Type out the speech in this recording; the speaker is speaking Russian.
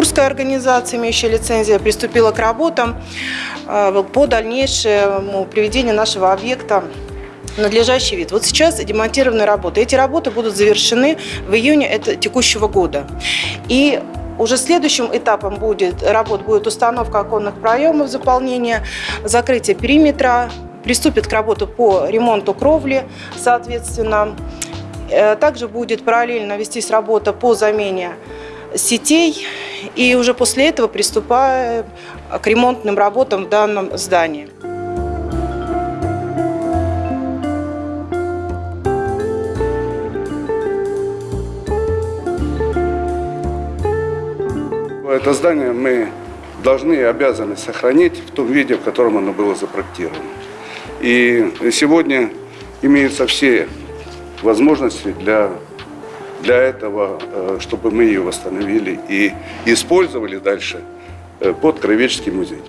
Курская организация, имеющая лицензию, приступила к работам э, по дальнейшему приведению нашего объекта надлежащий вид. Вот сейчас демонтированы работы. Эти работы будут завершены в июне текущего года. И уже следующим этапом будет, работ будет установка оконных проемов, заполнение, закрытие периметра, приступит к работе по ремонту кровли, соответственно. Э, Также будет параллельно вестись работа по замене сетей, и уже после этого приступаем к ремонтным работам в данном здании. Это здание мы должны и обязаны сохранить в том виде, в котором оно было запроектировано. И сегодня имеются все возможности для, для этого, э, чтобы мы ее восстановили и использовали дальше э, под Кровеческий музей.